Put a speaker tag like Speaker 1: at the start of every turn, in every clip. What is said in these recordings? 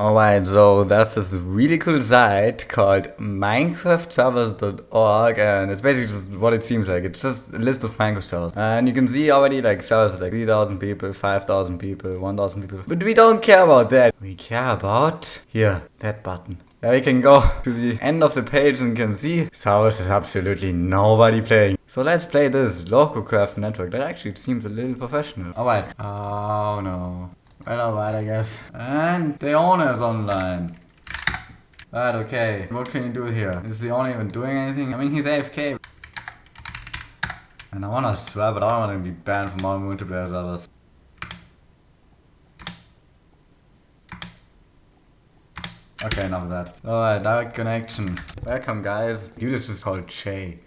Speaker 1: Alright, so there's this really cool site called minecraftservers.org and it's basically just what it seems like. It's just a list of Minecraft servers. And you can see already like servers like 3000 people, 5000 people, 1000 people. But we don't care about that. We care about here, that button. There we can go to the end of the page and can see servers is absolutely nobody playing. So let's play this LocoCraft network. That actually seems a little professional. Alright. Oh no. Well, alright, I guess. And the owner is online. Right, okay. What can you do here? Is the owner even doing anything? I mean, he's AFK. And I wanna swear, but I don't wanna be banned from all multiplayer servers. Okay, enough of that. Alright, direct connection. Welcome, guys. Dude, this is called Che.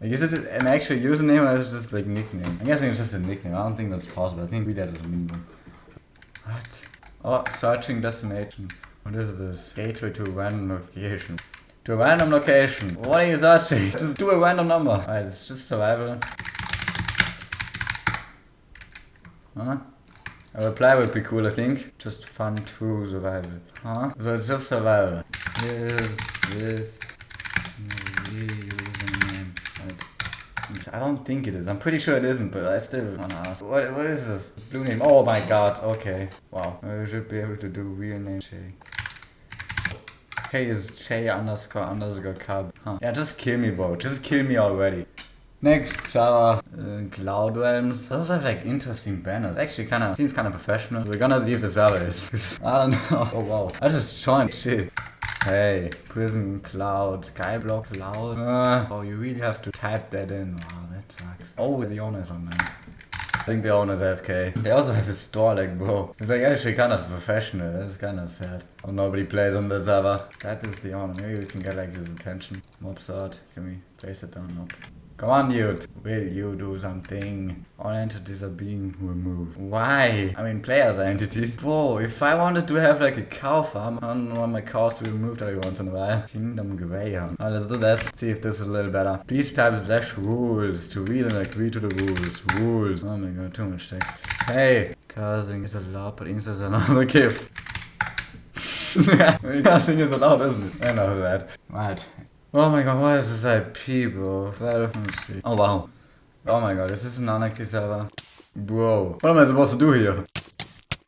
Speaker 1: Like, is it an actual username or is it just like nickname? I'm guessing it's just a nickname. I don't think that's possible. I think we that is a minimum. What? Oh, searching destination. What is this? Gateway to a random location. To a random location. What are you searching? Just do a random number. Alright, it's just survival. Huh? A reply would be cool, I think. Just fun to survival. Huh? So it's just survival. Yes, yes. I don't think it is. I'm pretty sure it isn't, but I still wanna ask. What, what is this? Blue name. Oh my god. Okay. Wow. I should be able to do real name Che. Hey is Che underscore underscore cub. Huh. Yeah, just kill me, bro. Just kill me already. Next, Sarah, uh, Cloud Realms. Those have like interesting banners. Actually, kind of seems kind of professional. We're gonna see if the server is. I don't know. Oh wow. I just joined. Shit. Hey, prison cloud, skyblock cloud. Uh, oh, you really have to type that in. Wow, that sucks. Oh, the owner's online. I think the owner's AFK. They also have a store, like, bro. It's like actually kind of professional. That's kind of sad. Oh, nobody plays on the server. That is the owner. Maybe we can get like his attention. Mob sword. Can we place it down? Nope. Come on, dude. Will you do something? All entities are being removed. Why? I mean, players are entities. Whoa, if I wanted to have like a cow farm, I don't want my cows to be removed every once in a while. Kingdom Greyhound. Alright, let's do this. See if this is a little better. Please type slash rules to read and agree to the rules. Rules. Oh my god, too much text. Hey, casting is allowed, but instance are not okay. casting is allowed, isn't it? I know that. Right. Oh my god, what is this IP, bro? Let me see. Oh wow. Oh my god, is this an anarchy server? Bro, what am I supposed to do here?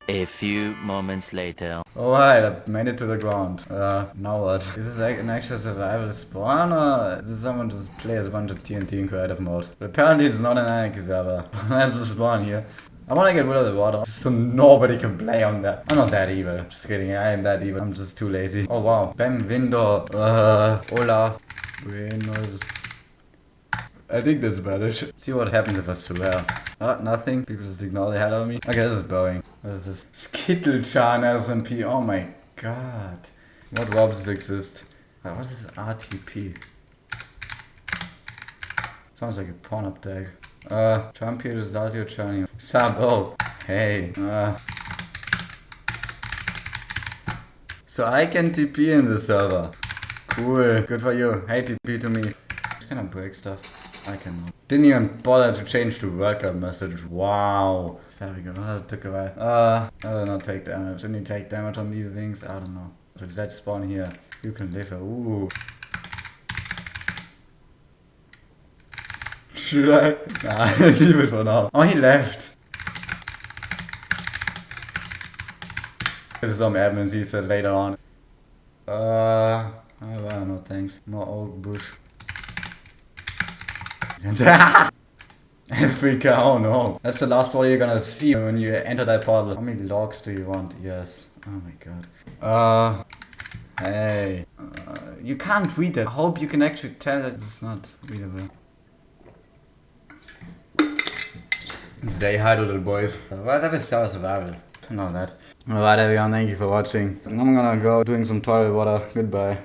Speaker 2: A few moments later.
Speaker 1: Oh, Alright, I made it to the ground. Uh, now what? Is this like an actual survival spawn or is someone just plays a bunch of TNT in creative mode? But apparently it's not an anarchy server. That's the spawn here. I want to get rid of the water so nobody can play on that. I'm not that evil. Just kidding, I am that evil. I'm just too lazy. Oh wow. Bam window. Uh, hola. Buenos. I think that's Spanish. See what happens if I swear. Oh, nothing. People just ignore the hell out of me. Okay, this is boring. What is this? Skittle-chan SMP. Oh my god. What robs exist? What is this RTP? Sounds like a porn up tag. Uh, jump here start your journey. Sabo. Hey. Uh. So I can TP in the server. Cool. Good for you. Hey, TP to me. Can I break stuff? I cannot. Didn't even bother to change the welcome message. Wow. There we go. Oh, that took a while. Uh, I will not take damage. Didn't you take damage on these things? I don't know. Reset spawn here. You can live here. Ooh. Should I? Nah, leave it for now. Oh, he left. There's some admins, he said later on. Uh, no thanks. More oak bush. Africa, oh no. That's the last one you're gonna see when you enter that portal. How many logs do you want? Yes. Oh my god. Uh, hey. Uh, you can't read it. I hope you can actually tell that it's not readable. Stay high, little boys. What's up with Survival? Know that. Alright everyone, thank you for watching. I'm gonna go doing some toilet water. Goodbye.